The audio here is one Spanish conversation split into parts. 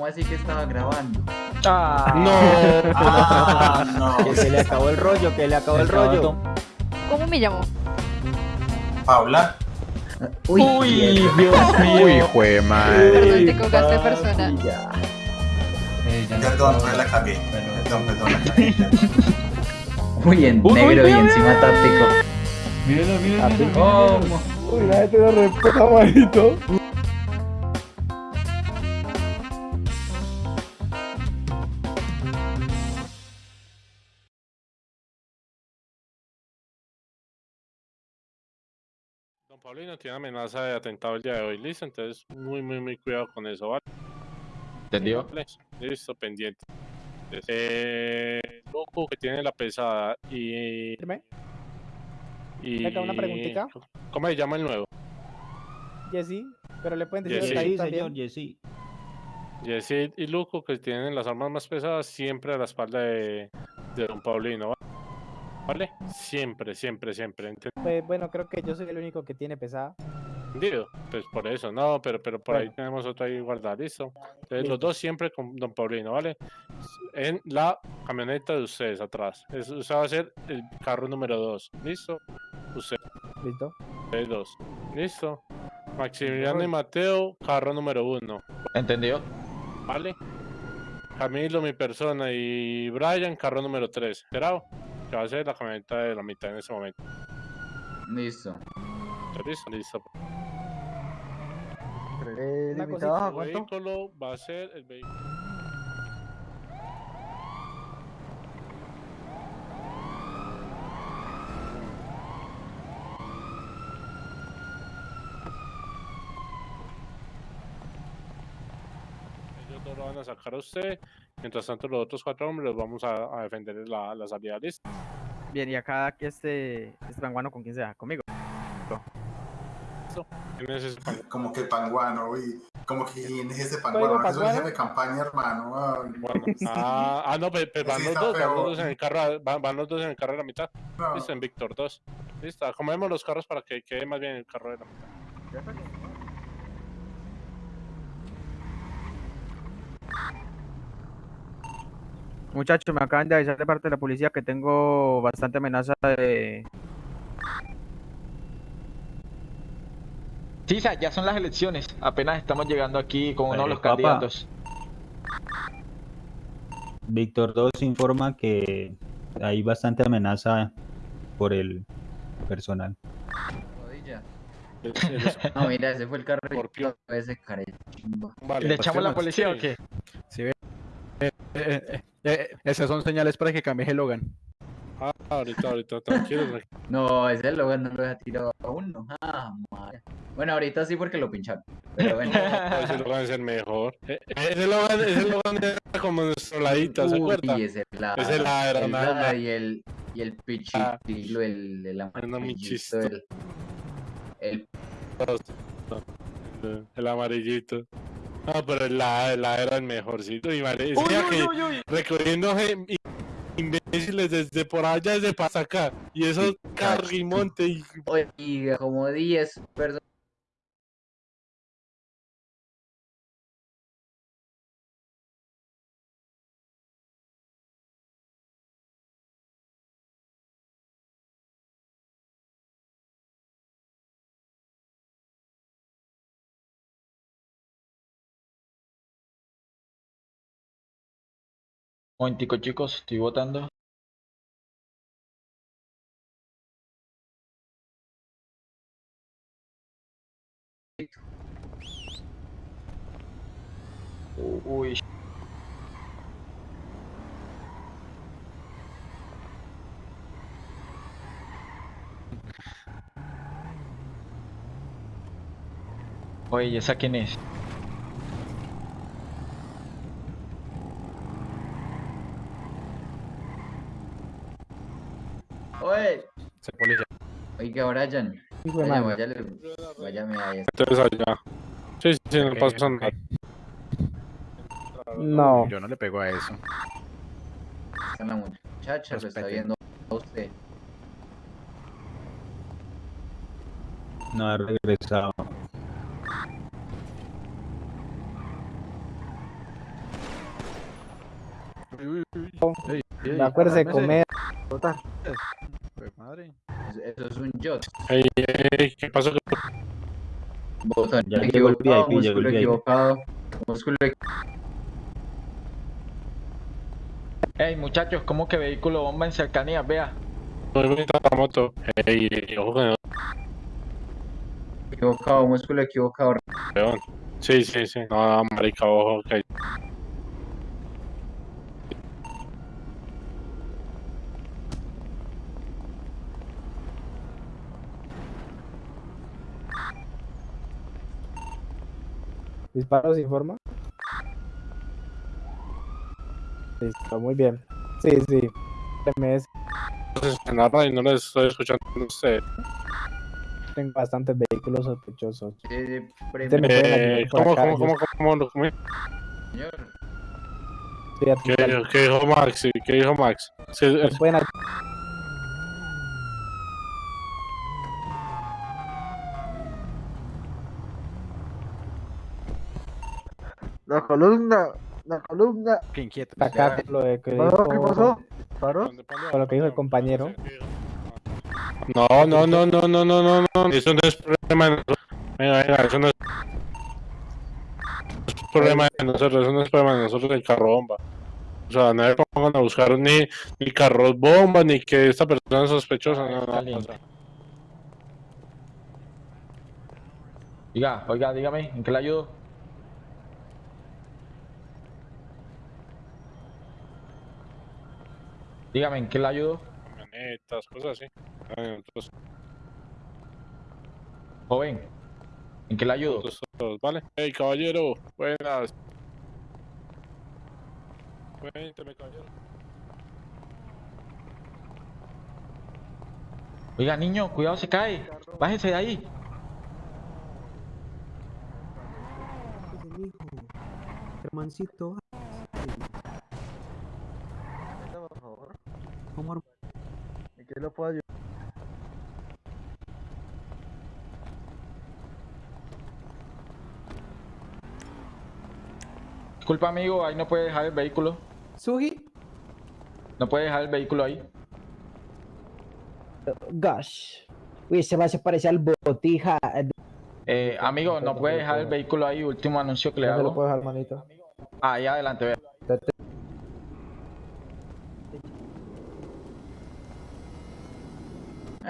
¿Cómo así que estaba grabando? Ah, No. Ah, no. que se le acabó el rollo, que le acabó el rollo. ¿Cómo me llamo? Paula. Uy, Uy. Dios mío. Uy, jue madre. Perdón, te colgaste persona. Ya. Perdón, pues la cagué. Perdón, perdón, la cagué. Uy, en Uy, negro uy, y encima táctico. ¿Cómo? Uy, la gente no respeta, manito. Paulino tiene amenaza de atentado el día de hoy, listo, entonces muy, muy, muy cuidado con eso, ¿vale? ¿Entendió? Vale, Listo, pendiente. Eh, loco que tiene la pesada y... Dime. y... Una preguntita. ¿Cómo se llama el nuevo? Jessy, pero le pueden decir. Jessy Sí, también. Jessy. Yesid y Luco que tienen las armas más pesadas siempre a la espalda de, de Don Paulino, ¿va- ¿vale? Siempre, siempre, siempre, Pues, bueno, creo que yo soy el único que tiene pesada. ¿entendido? Pues por eso, no, pero, pero por ahí tenemos otra ahí guardada, ¿listo? Entonces Listo. los dos siempre con Don Paulino, ¿vale? En la camioneta de ustedes atrás. Es, usted va a ser el carro número dos, ¿listo? Usted, ¿Listo? ustedes dos, ¿listo? Maximiliano y Mateo, carro número uno. ¿Entendió? ¿Vale? Camilo, mi persona, y Brian, carro número 3. ¿Esperado? Que va a ser la camioneta de la mitad en ese momento. Listo. ¿Está listo? Listo. Una El cosita. vehículo va a ser el vehículo. Ellos dos lo van a sacar a usted. Mientras tanto, los otros cuatro hombres los vamos a, a defender en la, la salida lista. Bien, y acá este, este panguano con quien sea, conmigo. ¿Quién es ese pan- Como que panguano, uy. Como que quién es ese panguano. Es un panguano. jefe de campaña, hermano. Bueno, ah, ah, no, pero, van los dos, van los dos en el carro, van, van los dos en el carro de la mitad. no. Listo, en Víctor 2. Listo, acomodemos los carros para que quede más bien el carro de la mitad. Muchachos, me acaban de avisar de parte de la policía que tengo bastante amenaza de... Sí, ya son las elecciones. Apenas estamos llegando aquí con uno de Eh, los candidatos. Víctor 2 informa que hay bastante amenaza por el personal. No, mira, ese fue el de ese. Vale, ¿Le echamos la policía o Sí. qué? Eh, eh, eh, esas son señales para que cambie el Logan. Ah, ahorita, ahorita, tranquilo. tranquilo. No, ese Logan no lo deja tirado a uno. Ah, madre. Bueno, ahorita sí porque lo pincharon. Pero bueno. No, ese Logan es el mejor. Eh, eh, Ese Logan, ese Logan era como nuestro ladito, ¿se acuerda? Uy, ese ladra. Ese ladra, el nada más. y el, y el pichitilo, el, el muy amarillito, chistoso. el, el El, el amarillito. No, pero el la, era el mejorcito. Y vale, gen- imbéciles desde por allá, desde para acá. Y eso carrimonte y Oiga, como 10 personas. Momentico, chicos, estoy votando. Uy, oye, ¿y esa quién es? Oye, Se policía. oiga, Brian. Vaya, váyale, váyame ahí. entonces allá. Sí, sí, sí, no Ok, pasa nada. No. Yo no le pego a eso. Está la muchacha, lo está viendo a usted. No ha regresado. Acuérdese de comer. Madre. Eso, es un yacht. Ey, ey, ¿Qué pasó? Botón Ya equivocado, el músculo equivocado. Músculo equivocado. Ey, muchachos, ¿cómo que vehículo bomba en cercanías? Vea. Muy bonita la moto. Ey, ey, ojo con el Equivocado, músculo equivocado. peón. Sí, sí, sí. No, marica, ojo. Que... Disparos sin forma. Listo, muy bien. Sí, sí. MS, la radio no les estoy escuchando a ustedes. tengo bastantes vehículos sospechosos. Eh, por ¿Cómo, acá, cómo, cómo, cómo, señor. ¿Qué, ¿Qué dijo Max? ¿Qué dijo Max? Sí, me pueden La columna, la columna. Qué inquieto. acá con lo de que ¿Qué pasó? ¿Qué dijo- pasó? ¿Paró? ¿Dónde, dónde, Con lo que dijo el compañero. No, no, no, no, no, no, no, no. Eso no es problema de nosotros. Venga, venga, eso no es. no es problema de nosotros, eso no es problema de nosotros el carro bomba. O sea, no me pongan a buscar ni, ni carros bomba, ni que esta persona es sospechosa, no, no, no. o sea. Diga, oiga, dígame, ¿en qué le ayudo? Dígame, ¿en qué le ayudo? Camionetas, cosas así. Joven, ¿en qué le ayudo? ¿vale? Hey, caballero, buenas. Cuénteme, caballero. Oiga, niño, cuidado, se cae. Bájese de ahí. Hermancito, Por favor. ¿Cómo ¿En qué lo puedo ayudar? Disculpa, amigo, ahí no puede dejar el vehículo. Sugi? No puede dejar el vehículo ahí. Gosh. Uy, ese va se parece al botija. Eh, amigo, no puede dejar el vehículo ahí. Último anuncio que le No se lo hago. puedo dejar, manito. Ahí adelante, vea.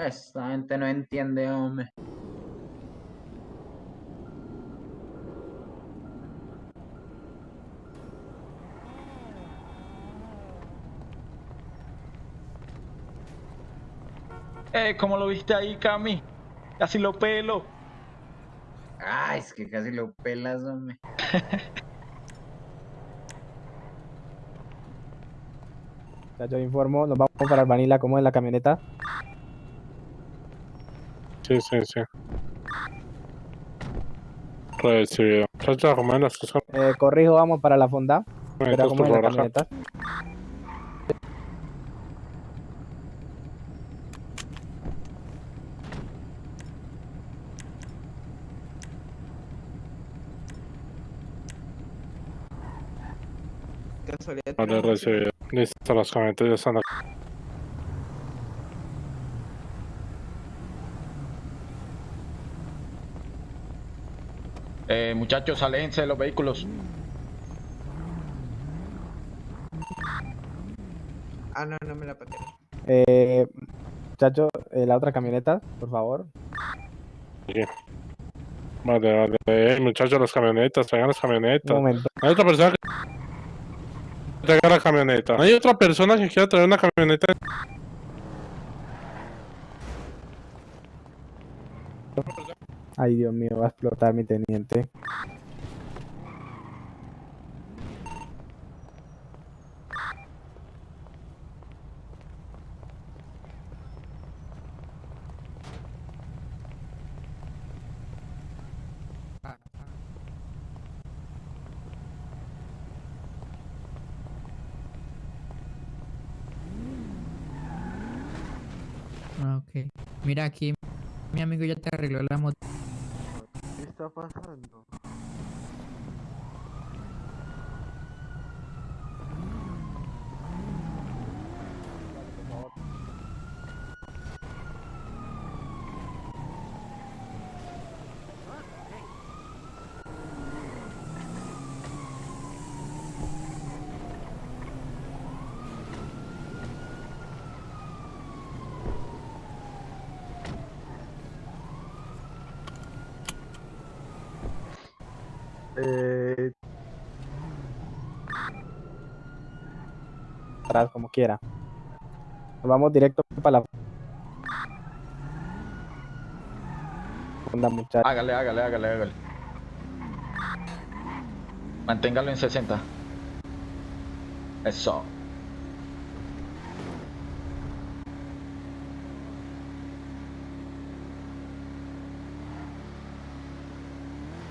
Esta gente no entiende, hombre. Eh, ¿cómo lo viste ahí, Cami? Casi lo pelo. Ay, es que casi lo pelas, hombre. Ya yo informo, nos vamos para Vanilla como en la camioneta. Sí, sí, sí. Recibido. Chacha, cosas. Eh, corrijo, vamos para la fonda. Como por en la camioneta. Vale, recibido. Listo, las camionetas ya están acá. Eh, muchachos, aléjense de los vehículos. Ah, no, no me la pateé. Eh, muchacho, eh, la otra camioneta, por favor. Vale, vale. Eh, muchachos, las camionetas, traigan las Un camionetas. momento. Hay otra persona que traiga la camioneta. Hay otra persona que quiera traer una camioneta. Ay, Dios mío, va a explotar mi teniente. Ah. Mira aquí, mi amigo ya te arregló la moto. ¿Qué está pasando? Atrás, como quiera. Nos vamos directo para la... Onda, muchachos. Hágale, hágale, hágale, hágale. Manténgalo en 60. Eso.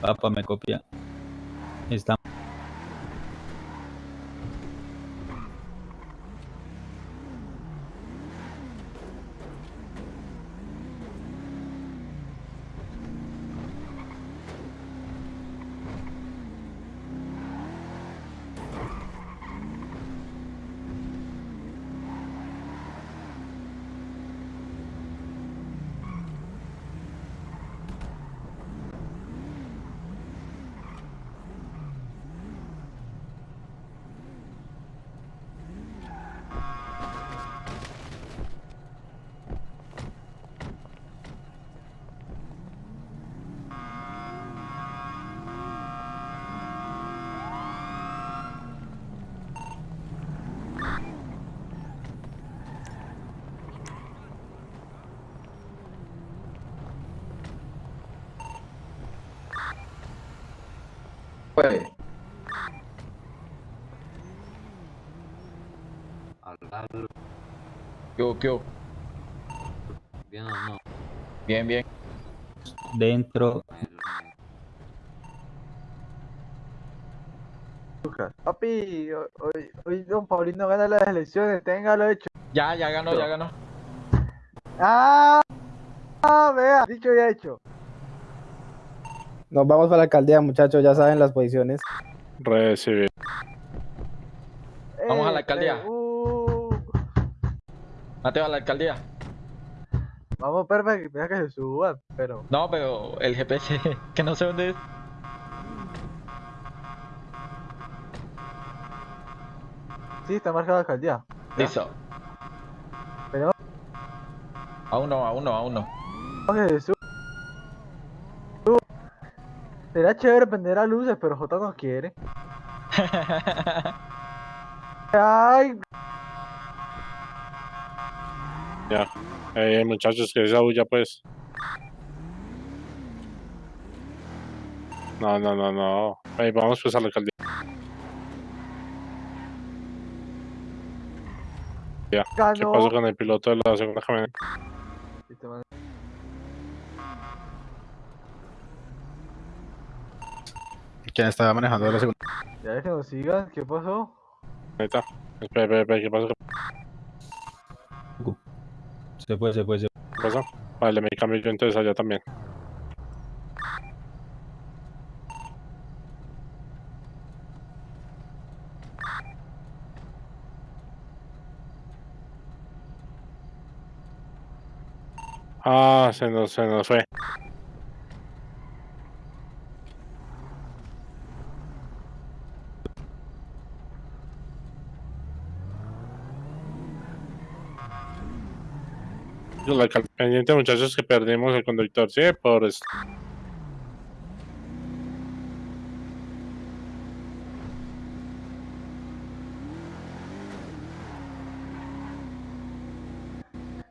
Papá me copia. Está. Pues, ¿Qué hubo, qué hubo? Bien, bien. Dentro. Papi, hoy, hoy, hoy don Paulino gana las elecciones, téngalo hecho. Ya, ya ganó, ya ganó. ¡Ah! ¡Ah, vea! Dicho y hecho. Nos vamos para la alcaldía, muchachos, ya saben las posiciones. Recibir. Vamos a la Eh, alcaldía. eh, uh, Mateo a la alcaldía. vamos, perfecto, deja que se suban, pero... No, pero el GPS, que no sé dónde es. Sí, está marcada la alcaldía. Listo. Pero- Aún no, aún no, aún no. Que se. Será chévere prender las luces, pero J no quiere. Ay, Ya. Eh, muchachos, que esa bulla, pues. No, no, no, no. Ey, vamos pues a la alcaldía. ¿Qué ganó. pasó con el piloto de la segunda camioneta? ¿Quién estaba manejando la segunda? Ya que nos sigan, ¿qué pasó? Espera, espera, espera, ¿qué pasó? Se fue, se fue, se ¿Qué pasó? Vale, me cambio yo entonces allá también. Ah, se nos, se nos fue. La pendiente muchachos que perdimos el conductor, sí, por esto.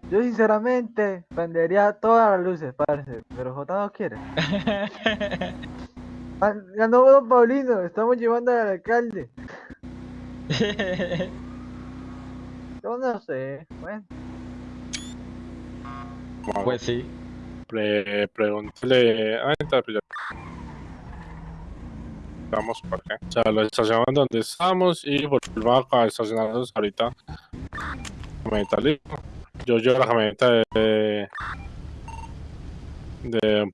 Yo sinceramente prendería todas las luces, parce, pero J no quiere. Ganó Don Paulino, estamos llevando al alcalde. Yo no sé, bueno. Pues sí. Pre pregúntale. Ah, entonces, pues ya. Vamos por acá. O sea, lo estacionamos donde estamos y volvamos a estacionarnos ahorita. Camioneta listo. Yo llevo la camioneta de. de Don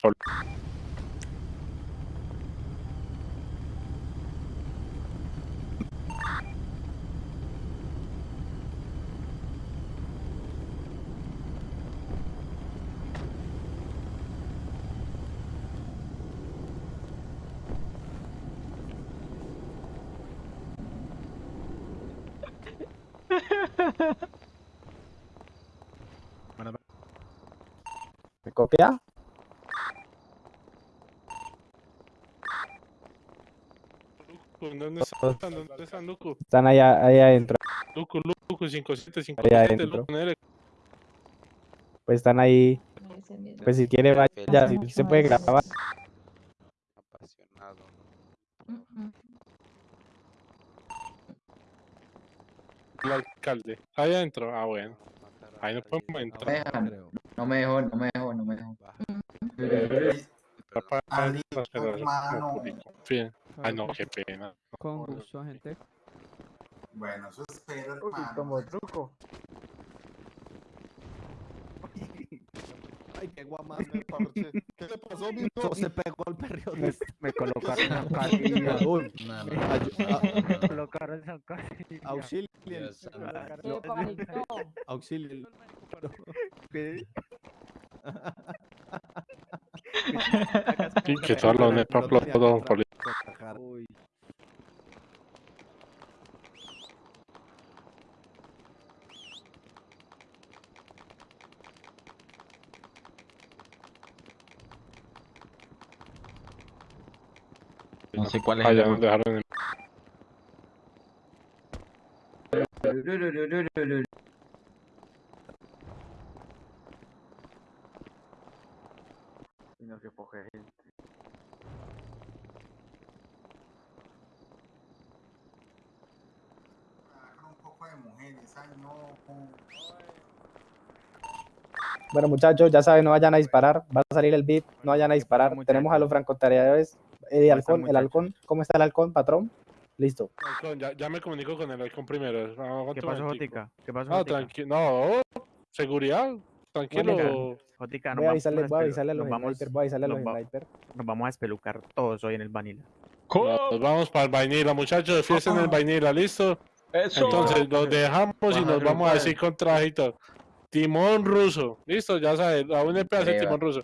¿Me copia? ¿Dónde están? ¿Dónde están, Luco? Están allá, allá adentro. Luco, Luco. Luku 57, Ahí 57, adentro. Luku, Nere. Pues están ahí. Pues si quiere vaya, si se puede grabar. El alcalde. Ahí adentro, ah, bueno. Ahí no podemos No me entrar. dejan. No me dejó, no me dejó, no me dejó. Ay, no, qué pena. Con gusto, gente. Bueno, eso espero, Uy, hermano. como truco. Ay, qué guamán me parche. ¿Qué le pasó, mi Se pegó el perro. Me, me colocaron en casilla. Uy, Me colocaron en casilla. auxilio. No, Auxilio. por Uy. No sé cuál es Allá el nos dejaron en Y no que poca gente. Un poco de mujeres, ay, no. Bueno, muchachos, ya saben, no vayan a disparar. Va a salir el beat, no vayan a disparar. Tenemos a los francotiradores. El ¿Cómo halcón, el halcón. ¿Cómo está el halcón, patrón? Listo. Halcón, ya, ya me comunico con el halcón primero. Aguanta ¿Qué pasó, momentico. Jotica? ¿Qué pasó, No, tranquilo. No, seguridad. Tranquilo. Jotica, nos Voy a vamos avisarle, voy a espelu- avisarle a los snipers, voy a avisarle a los snipers. Nos vamos a espelucar todos hoy en el Vanilla. Nos vamos para el vainilla, muchachos. Fiesta en el vainilla, ¿listo? Eso. Entonces los dejamos y nos vamos a decir padre. con todo. Timón ruso. Listo, ya sabes. A un EP hace Breva. timón ruso.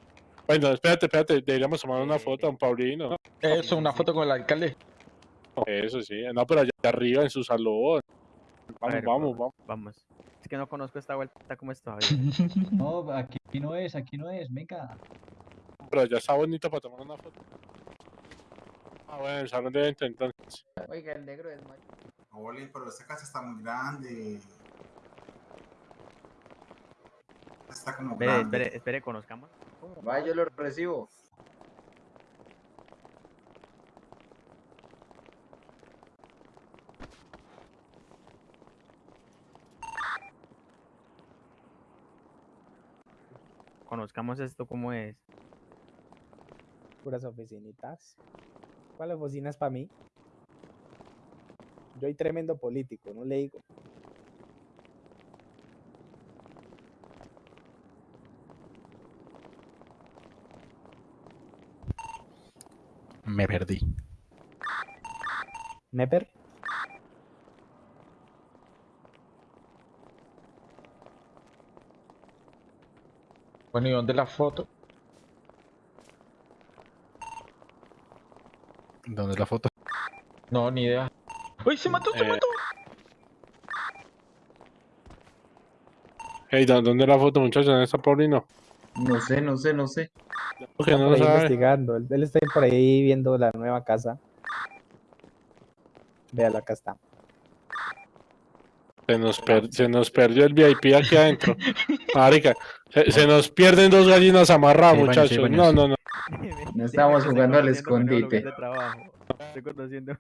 Bueno, espérate, espérate. Deberíamos tomar una foto a un Paulino. Eso, una foto con el alcalde. Eso sí. No, pero allá arriba en su salón. Vamos, ver, vamos, vamos. Vamos. Es que no conozco esta vuelta como está. No, aquí no es, aquí no es, venga. Pero ya está bonito para tomar una foto. Ah, bueno, el salón de evento entonces. Oiga, el negro es macho. Oli, pero esta casa está muy grande. Está como Espere, grande. espere, espere, conozcamos. Vaya, yo lo recibo. Conozcamos esto como es. Puras oficinitas. ¿Cuáles oficinas para mí? Yo soy tremendo político, no le digo. Me perdí. ¿Neper? Bueno, ¿y dónde la foto? ¿Dónde es la foto? No, ni idea. ¡Uy, se mató, se Eh, mató! Hey, ¿dó- ¿dónde es la foto, muchachos? ¿Dónde está Paulino? No sé, no sé, no sé. Porque Está no lo sabe. investigando. Él, él está por ahí viendo la nueva casa. Véalo, acá está. Se nos, per- se nos perdió el VIP aquí adentro. Marica, se, se nos pierden dos gallinas amarradas, Sí, bueno, sí, muchachos. bueno, no, no, no. No estábamos Estoy jugando al escondite. Estoy conociendo.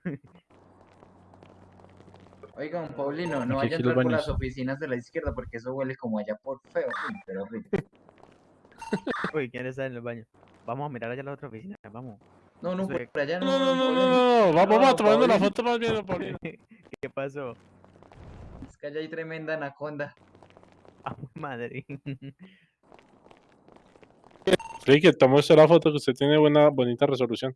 Oigan, Paulino, no Aquí, vaya a entrar por las oficinas de la izquierda porque eso huele como allá por feo. Pero rico. Uy, ¿quién está en el baño? Vamos a mirar allá la otra oficina, vamos. No, no, por allá no. No, no, no, no, Paulino. no, no. Vamos, vamos No, tomando la foto más bien, Paulino. ¿Qué pasó? Es que allá hay tremenda anaconda. Ah, madre. Sí, que tome usted la foto que usted tiene buena, bonita resolución.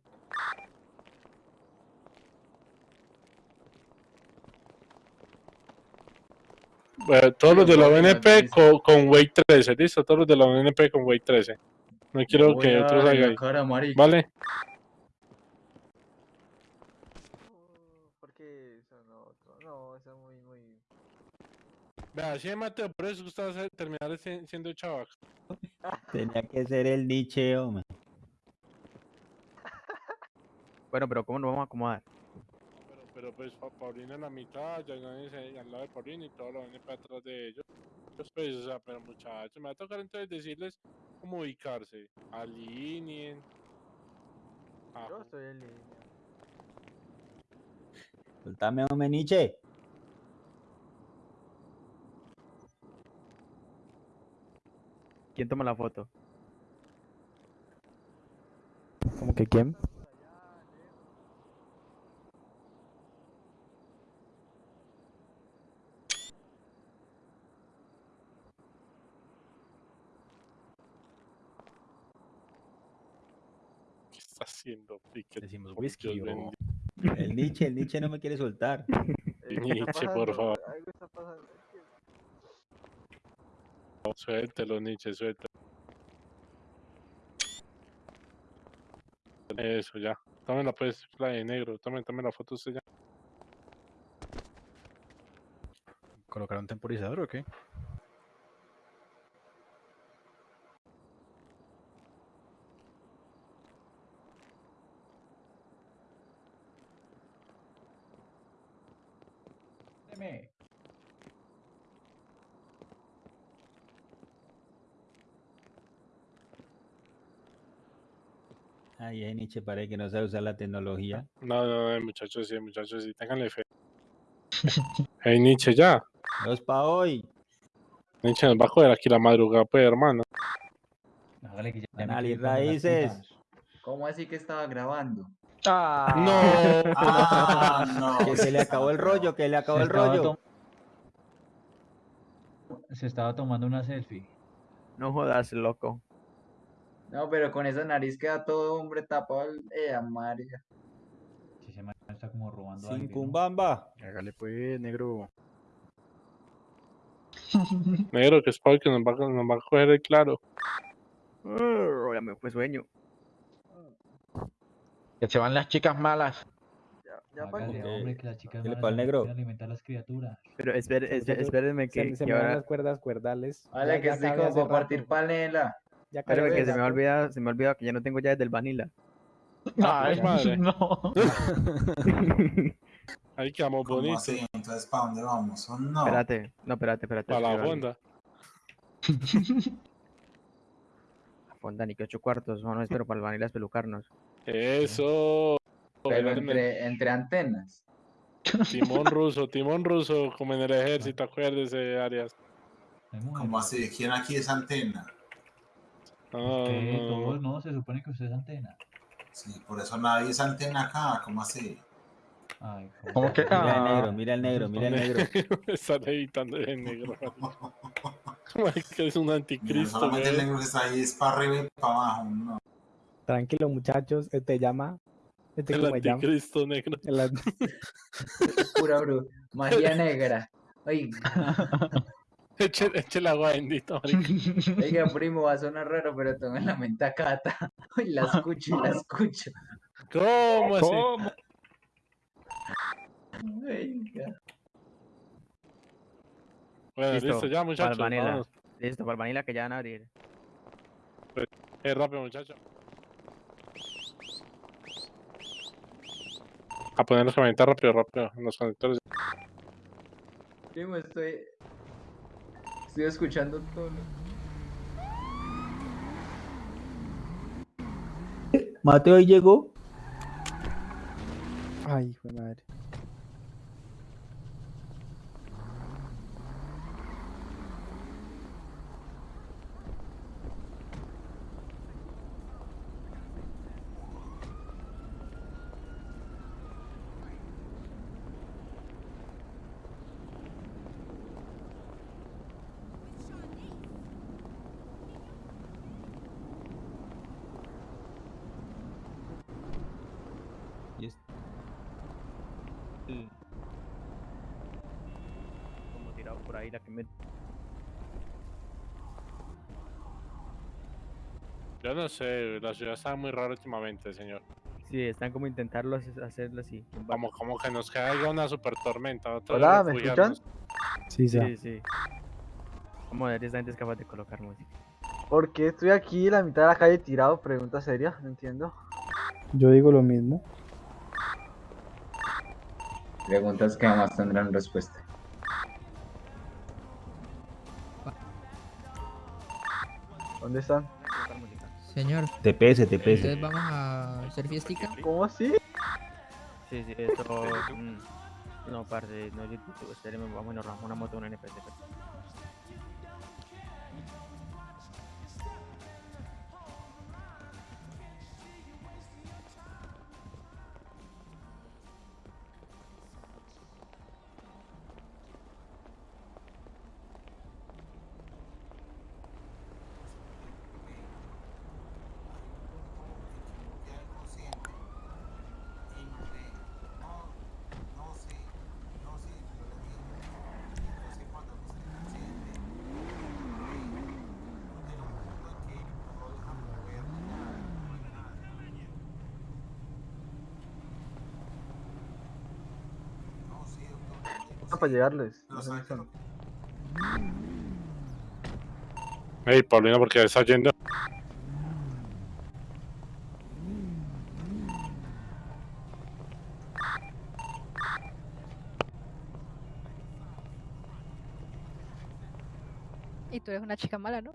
Bueno, todos los de la ONP con, con Weight 13, listo, todos los de la ONP con Weight 13. No quiero Voy que otros hagan cara. ¿Vale? Porque eso no, eso es muy, muy. Vea, sí, Mateo, por eso usted va a terminar si- siendo chavac. Tenía que ser el Nietzsche, hombre. Bueno, pero ¿cómo nos vamos a acomodar? Pues Pa- Paulino en la mitad, Yañanes eh, al lado de Paulino y todo lo viene para atrás de ellos. Pues, pues, o sea, pero muchachos, me va a tocar entonces decirles cómo ubicarse. Alineen. Ajá. Yo estoy en línea. Soltame, hombre, Nietzsche. ¿Quién toma la foto? ¿Cómo que quién? Decimos whisky o-. El Nietzsche, el Nietzsche no me quiere soltar. Eh, ¿qué está Nietzsche, por favor. Algo está pasando. es que- Suéltelo, Nietzsche, suéltelo. Eso, ya. Tómela pues, la de negro. Tome, tome la foto usted ya. ¿Colocar un temporizador o qué? Deme. Ay, ay, Nietzsche, parece que no sabe usar la tecnología. No, no, no, muchachos, sí, muchachos, sí, ténganle fe. hey, Nietzsche, ya. Dos pa' hoy. Nietzsche nos va a joder aquí la madrugada, pues, hermano. Hágale que ya Anali raíces. ¿Cómo así que estaba grabando? No. Ah, no. Que se le acabó el rollo, que le acabó el rollo. Se estaba tomando una selfie. No jodas, loco. No, pero con esa nariz queda todo hombre tapado. el- Eh, amarilla. Si se está como robando Sin cumbamba. Hágale pues, negro. Negro, que es Paul que nos va, a- nos va a coger el claro. Uh, ya me fue sueño. Que se van las chicas malas. Ya, ya para qué. hombre, que las chicas ¿Qué le pasa al negro? alimentar las criaturas. Pero espérenme Se, que, se que me van ahora... las cuerdas cuerdales. Vale, Ya- que ya estoy como hace para partir rato. panela. Ya Espérame que se me ha olvidado, se me ha olvidado que ya no tengo llaves del vanilla. Ay, madre. no. Ahí quedamos ¿Cómo bonitos. así? Entonces, ¿para dónde vamos? ¿O no? Espérate, no, espérate, espérate. Para la fonda. La fonda, ni que ocho cuartos, no, no, espero para el vanilla espelucarnos. Eso. Pero entre, entre antenas. Timón ruso, timón ruso, como en el ejército, acuérdese, Arias. ¿Cómo así? ¿Quién aquí es antena? No, no, no. no, se supone que usted es antena. Sí, por eso nadie es antena acá. ¿Cómo así? Ay, ¿Cómo que? Mira el Ah, negro, mira el negro, mira el negro. Está levitando el negro. que es un anticristo, solamente el negro que está ahí es para arriba y para abajo. No. Tranquilo, muchachos. Este llama. Este El cómo se llama. anticristo negro. El an- Pura bru. Magia negra. Oiga, Eche, eche el agua bendita, marica. oiga, primo, va a sonar raro, pero tome la mentacata. Uy, la escucho y la escucho. ¿Cómo así? ¿Cómo? Oiga. Bueno, listo, Listo, ya, para el muchachos. vanilla. vámonos. Listo, para el vanilla que ya van a abrir. Eh, rápido, muchachos. A poner los conectores rápido, rápido. en Los conectores. Primo, estoy. Estoy escuchando todo. Mateo ahí llegó. Ay, hijo de madre. Y es- Como tirado por ahí la que me... Yo no sé, la ciudad está muy rara últimamente, señor. Sí, están como intentarlo hace- hacerlo así. Como, como que nos caiga una super tormenta. otra Hola, ¿me refugiarnos. Sí, sí. Sí, sí. Vamos a ver, esta gente es capaz de colocar música. ¿Por qué estoy aquí en la mitad de la calle tirado? Pregunta seria, no entiendo. Yo digo lo mismo. Preguntas que jamás tendrán respuesta. ¿Dónde están? Señor, TPS, TPS. entonces vamos a hacer fiestica. ¿Cómo así? Sí, sí, eso... mm, No, parce, no es YouTube, vamos y nos una moto, una NPC. Para llegarles. Dónde están. Ey, Paulino, ¿por qué estás yendo? Y tú eres una chica mala, ¿no?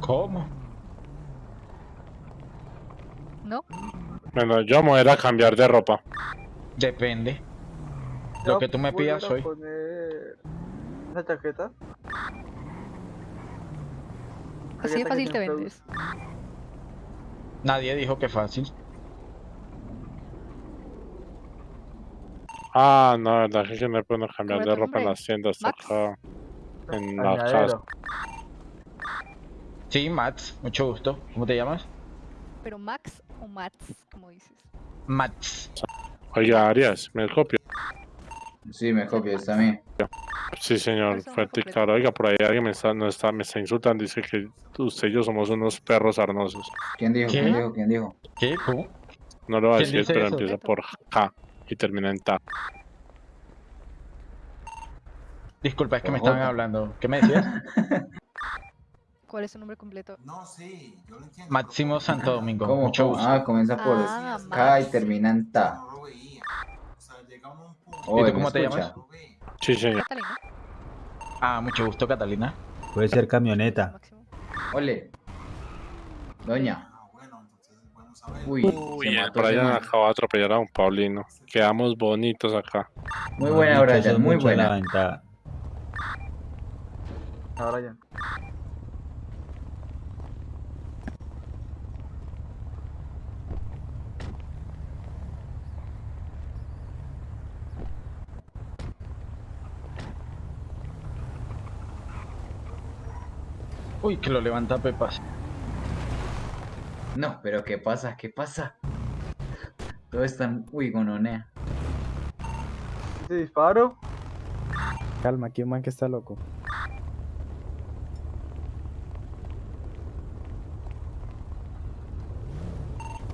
¿Cómo? ¿No? Bueno, yo me voy a cambiar de ropa. Depende. Lo que tú me pidas a hoy. poner Esa chaqueta. Así de fácil te vendes. Nadie dijo que fácil. Ah, no, la verdad es que no puedo cambiar ¿Cómo de ropa en las tiendas acá. En la casa. Añadero. Sí, Mats, mucho gusto. ¿Cómo te llamas? Pero Max o Mats, como dices. Mats. Oiga, Arias, ¿me copio? Sí, me copias también. Sí, señor, fuerte y claro. Oiga, por ahí alguien me está, no está, me está insultando. Dice que usted y yo somos unos perros arnosos. ¿Quién dijo? ¿Qué? ¿Quién dijo? ¿Quién dijo? ¿Qué? ¿Cómo? No lo voy a ¿Quién decir, pero eso? empieza por K y termina en Ta. Disculpa, es que me estaban hablando. ¿Qué me decías? ¿Cuál es su nombre completo? No, sí, yo lo entiendo. Máximo Santo Domingo. ¿Cómo? Mucho gusto. Ah, comienza por Ah, K y Max. termina en Ta. Llegamos a un punto. Oh, tú ¿me cómo te escucha? llamas? Sí, señor. Catalina. Ah, mucho gusto, Catalina. Puede ser camioneta. Ole. Doña. Ah. Uy, Uy, se el Brian acaba de atropellar a un Paulino. Quedamos bonitos acá. Muy buena, Brian, muy la buena. ventaja. Ahora ya. Uy, que lo levanta Pepas. No, pero ¿qué pasa? ¿Qué pasa? Todo están... Uy, gononea. ¿Ese disparo? Calma, aquí un man que está loco.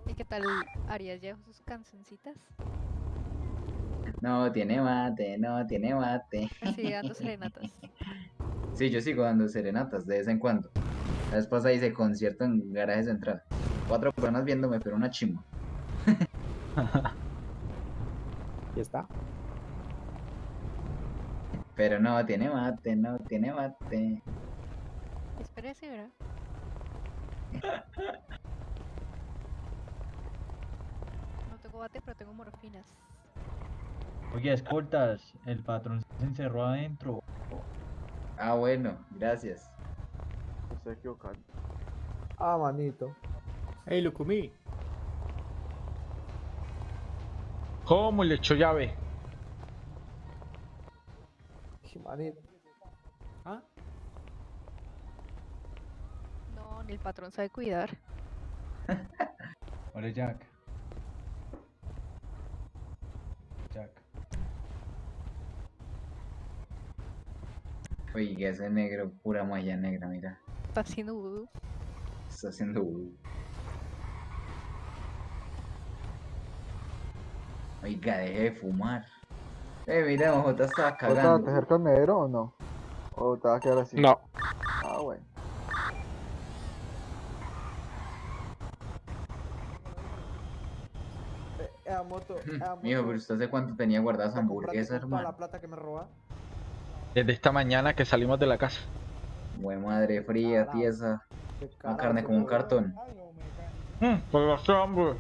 ¿Y qué tal Arias? ¿Ya dejó sus cancioncitas? No, tiene mate, no, tiene mate. Sigue dando serenatas. Sí, yo sigo dando serenatas de vez en cuando. La vez pasada hice concierto en garaje central. Cuatro personas viéndome, pero una chimba. Y está. Pero no, tiene mate, no, tiene mate. Espérese, ¿verdad? No tengo bate, pero tengo morfinas. Oye, escoltas, el patrón se encerró adentro. Ah, bueno, gracias. Me estoy equivocando. Ah, manito. Hey, Lucumí. ¿Cómo le echó llave? Manito. No, ni el patrón sabe cuidar. Hola. Jack. Oiga, ese negro, pura malla negra, mira. Está haciendo vudú. Está haciendo vudú. Oiga, deje de fumar. Eh, mira, ¿Vos te vas a cagando. tejer con negro o no? ¿O te vas a quedar así? No, Ah, bueno. esa moto, esa Mijo, moto, pero usted hace cuánto tenía guardadas hamburguesas, con toda la hermano. plata que me roba. Desde esta mañana que salimos de la casa. Buen madre fría, tiesa. Una carne como un weón. cartón. Mm, los hombres.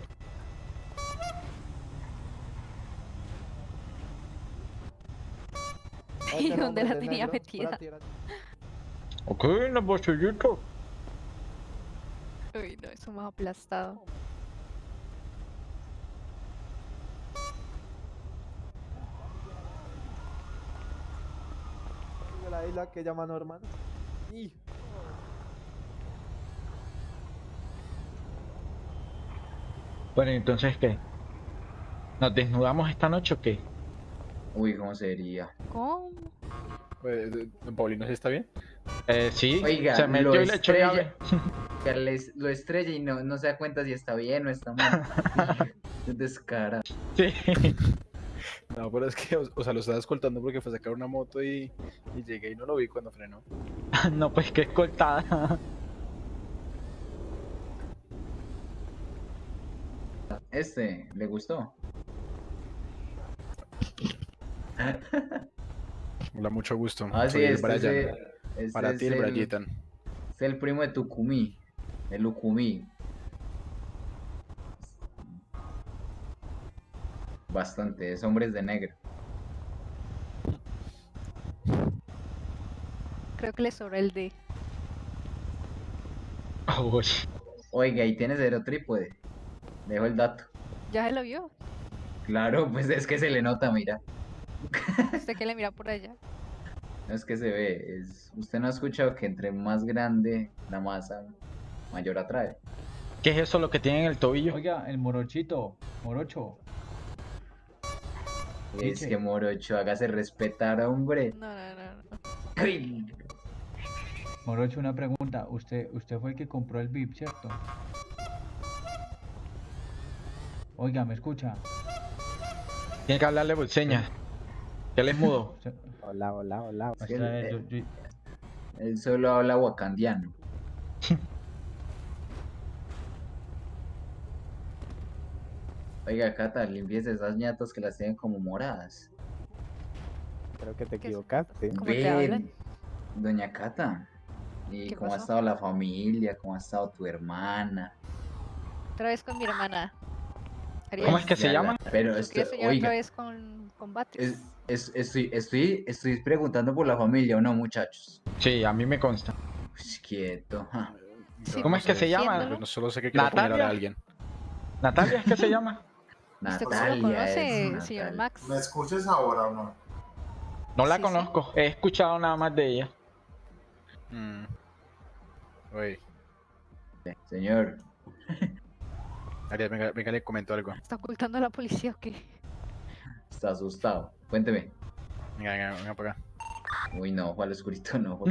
Ese ¿Y dónde la tenía metida? Ok, en bolsillitos. Uy, no, eso más aplastado. de la que llaman Norman. Y Bueno, entonces, ¿qué? ¿Nos desnudamos esta noche o qué? Uy, ¿cómo sería? ¿Cómo? Pues, ¿Don Paulino está bien? Eh, sí, Oiga, se metió lo estrella- les- lo estrella y no, no se da cuenta si está bien o está mal. Es descara. Sí. No, pero es que, o, o sea, lo estaba escoltando porque fue a sacar una moto y, y llegué y no lo vi cuando frenó. no, pues que escoltada. Este, ¿le gustó? Hola, mucho gusto. Ah, sí, Soy el este, Brian. este Para ti, el el- Brayitan. Es el primo de Tucumí. El Ucumí. Bastante, es hombres de negro. Creo que le sobra el D. Uy. Oiga, y tiene cero trípode. Dejo el dato. ¿Ya se lo vio? Claro, pues es que se le nota, mira. ¿Usted que le mira por allá? No es que se ve. Es... Usted no ha escuchado que entre más grande la masa, mayor atrae. ¿Qué es eso lo que tiene en el tobillo? Oiga, el morochito, morocho. Es que Morocho, hágase respetar, hombre. No, no, no, no. Morocho, una pregunta. Usted, usted fue el que compró el VIP, ¿cierto? Oiga, ¿me escucha? Tiene que hablarle por señas. Que él es mudo. Hola, hola, hola. Él solo habla wakandiano. Oiga, Cata, limpies esas ñatas que las tienen como moradas. Creo que te equivocaste. ¿Cómo te hablan? Ven, doña Cata. ¿Y ¿Qué cómo ha estado la familia? ¿Cómo ha estado tu hermana? Otra vez con mi hermana. ¿Cómo es que se Ya llama? la- Pero ¿Por esto, oiga, otra vez con, Batres? es- es- estoy, estoy, estoy preguntando por la familia, ¿o no, muchachos? Sí, a mí me consta. Uy, quieto. ja. Sí, ¿Cómo es que se llama? Yo no solo sé que quiero a alguien. ¿Natalia es que se llama? ¿Usted cómo lo conoce, señor. Max? ¿Me escuchas ahora o no? No la Sí, sí. conozco. He escuchado nada más de ella. Mm. Oye, Señor, Ariel, venga, venga, le comento algo. ¿Está ocultando a la policía o qué? está asustado. Cuénteme. Venga, venga, venga para acá. Uy, no, Juan Oscurito no.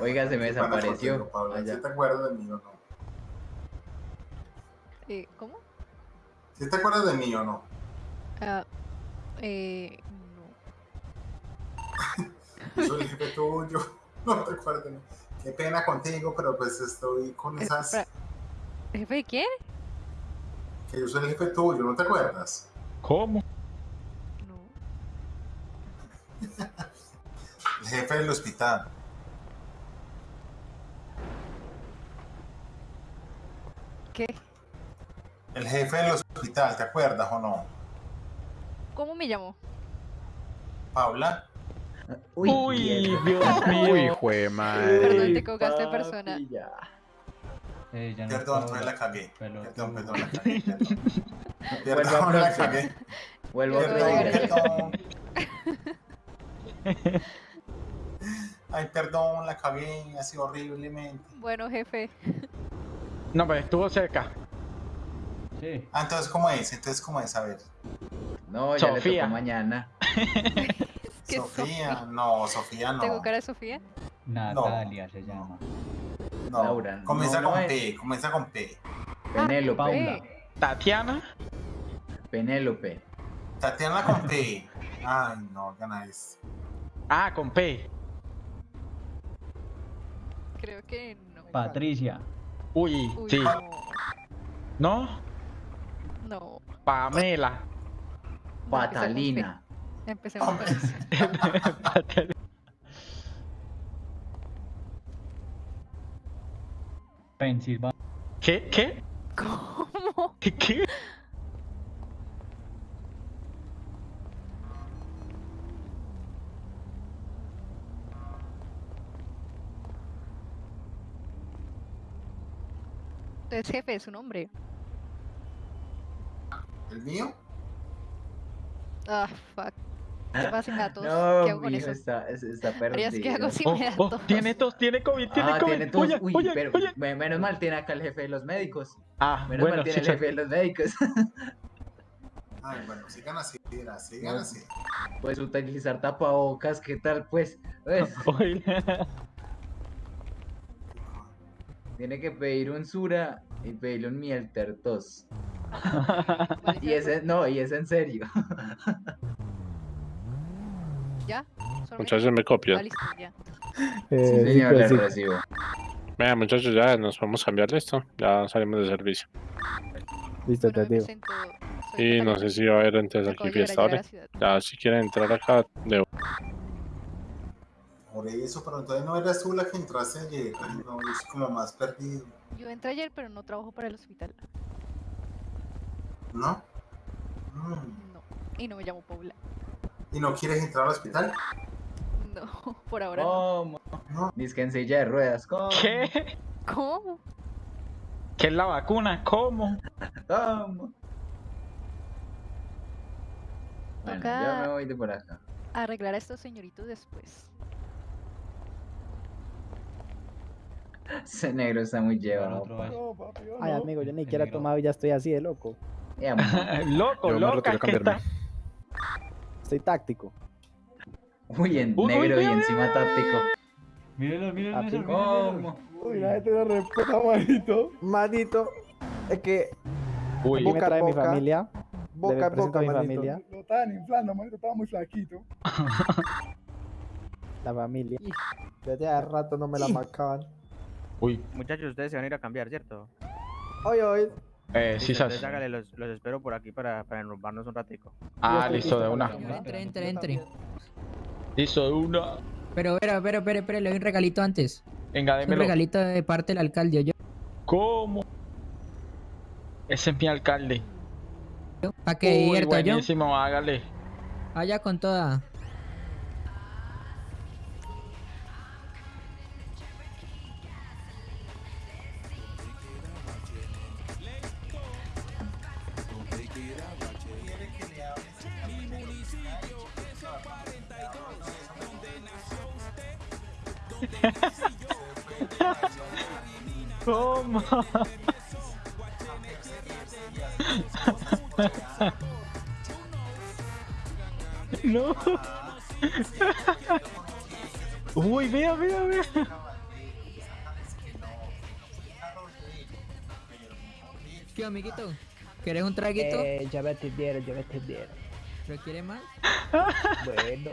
Oiga, se me desapareció. Pablo. Allá. ¿Sí te acuerdas de mí o no? Eh, ¿Cómo? ¿Sí te acuerdas de mí o no? Ah, eh, no. Yo soy el jefe tuyo. No te acuerdas de mí. Qué pena contigo, pero pues estoy con Eh, esas... ¿Jefe de quién? Que yo soy el jefe tuyo, ¿no te acuerdas? ¿Cómo? No. El jefe del hospital. ¿Qué? El jefe del hospital, ¿te acuerdas o no? ¿Cómo me llamó? Paula. Uy, Uy. Dios mío. Uy, jue madre. Perdón, te de persona. Eh, ya no Perdón, pues ahora. la cagué. Pelotudo. Perdón, perdón, la cagué. Perdón, Perdón, la cagué. Vuelvo Perdón, perdón. Ay, perdón, la cagué así horriblemente. Bueno, jefe. No, pero estuvo cerca. Sí. Ah, entonces, ¿cómo es? Entonces, ¿cómo es? A ver. No, ya le Sofía. tocó mañana. ¿Qué Sofía, no, Sofía no. ¿Tengo cara de Sofía? Natalia se llama. No, Laura, comienza no, con. P, comienza con P. Penélope. Paula. Tatiana. Penélope. Tatiana con P. Ay, no, gana eso. Ah, con P. Creo que no. Patricia. Uy, Uy, sí. no. ¿No? Pamela. Patalina. Empecemos con eso. Pensilvania. ¿Qué? ¿Qué? ¿Cómo? ¿Qué? Entonces, jefe, es un hombre. ¿El mío? Ah, fuck. ¿Qué pasa si me da tos? No, ¿Qué hago con eso? está, es- está Arias, ¿qué hago perdido. si Oh, me da oh, tos? tiene tos, tiene COVID, tiene Ah, COVID. tiene tos. Oye, Uy, oye, pero oye. me- menos mal tiene acá el jefe de los médicos. Ah, Menos bueno, mal tiene sí, el jefe de los médicos. Ay, bueno, sigan así, sigan No. así. Puedes utilizar tapabocas, ¿qué tal? Pues, pues, Oye. tiene que pedir un Sura y pedirle un Mielter tos. Y ese, no, y es en serio. ¿Ya? ¿Solo Muchachos, me copian. ya. Eh, Sí, sí, señor, pues, le sí. recibo. Venga, muchachos, ya nos vamos a cambiar listo. Ya salimos de servicio. Listo, Bueno, te digo. presento. Y no sé si va a haber entonces aquí de fiesta ahora. Ya, si quieren entrar acá, de Por eso, pero entonces no eras tú la que entraste ayer. Ay, No, soy como más perdido. Yo entré ayer, pero no trabajo para el hospital. ¿No? Mm. No. Y no me llamo Paula. ¿Y no quieres entrar al hospital? No, por ahora no. ¿Cómo? No. Dice que en silla de ruedas. ¿Cómo? ¿Qué? ¿Cómo? ¿Qué es la vacuna? ¿Cómo? ¿Cómo? Bueno, Toca- yo me voy de por acá. Arreglar a estos señoritos después. Ese negro está muy llevado. vez. Ay, amigo, yo ni siquiera tomado y ya estoy así de loco. Loco, Yo loca, que está. Estoy táctico. Uy, en Uy, uy, negro y uy, uy, encima táctico. Mírenlo, mírenlo, ¿Cómo? Uy, la gente no respeta, manito. Manito, es que Uy, Boca a trae mi boca. familia. boca a boca, a mi manito. familia. Lo estaban inflando, manito, estaba muy flaquito. La familia. Desde hace rato no me la marcaban. uy. Muchachos, ustedes se van a ir a cambiar, ¿cierto? Hoy, hoy. Eh, sí, sabes. hágale, los, los espero por aquí para, para enrumbarnos un ratico. Ah, listo, de una. entre, entre, entre. Listo, de una. Pero, espera, espera, espera, espera, le doy un regalito antes. Venga, Un démelo. regalito de parte del alcalde, yo. ¿Cómo? Ese es mi alcalde. Para que Uy, divierta yo. buenísimo, hágale. Allá con toda. Traguito? Eh, ya me atendieron, ya me atendieron. ¿Pero quieres más? Bueno.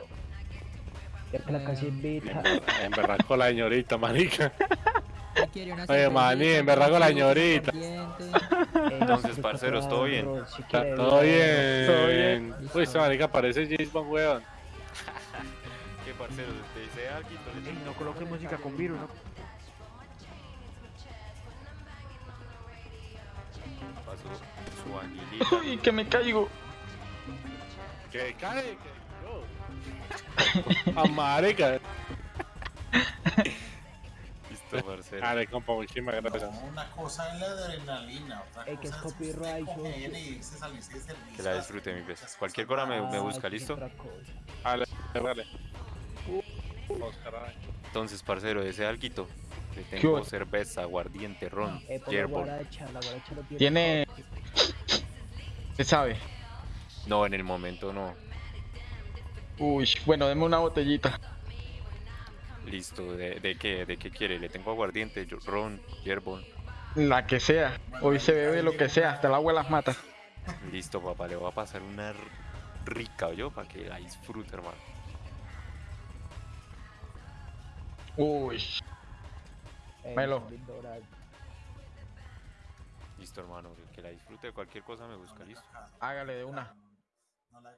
Ya que la casa invita. En verdad con la señorita, marica. ¿Qué quiere? Una Oye, maní, en verdad con la señorita. aguardiente? Entonces, parceros, ¿todo bien? Quiere, todo bien. Todo bien. Uy, este marica parece James Bond, weón. ¿Qué parceros? ¿Te dice algo? Ey, no coloque música con virus, ¿no? Pasó su anilita. Uy, que me caigo. Que cae, que yo. A marica. Listo, parcero. Dale, compa, muchísimas gracias. No, una cosa es la adrenalina, otra Ey, que es copyright. Que la disfrute, mi pez. Cualquier cosa me, me Ah, busca, ¿listo? dale. Oscar, ay. Entonces, parcero, ese alguito. Le ¿Qué tengo cerveza, aguardiente, ron, Eh, la guaracha lo tiene. Tiene. ¿Qué sabe? No, en el momento no. Uy, bueno, deme una botellita. Listo, ¿de, de qué? ¿De qué quiere? Le tengo aguardiente, ron, hierbol. La que sea. Hoy se bebe lo que sea, hasta el agua las mata. Listo, papá, le voy a pasar una rica, yo, para que la disfrute, hermano. Uy. Melo. Listo, hermano. el Que la disfrute de cualquier cosa me busca, listo. Hágale de una. No la